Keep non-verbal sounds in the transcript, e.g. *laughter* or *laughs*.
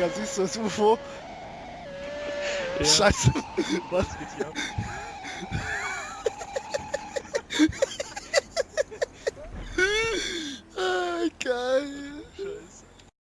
Digga, siehst du das UFO? Ja. Scheiße. Was? geht hier ab? *laughs*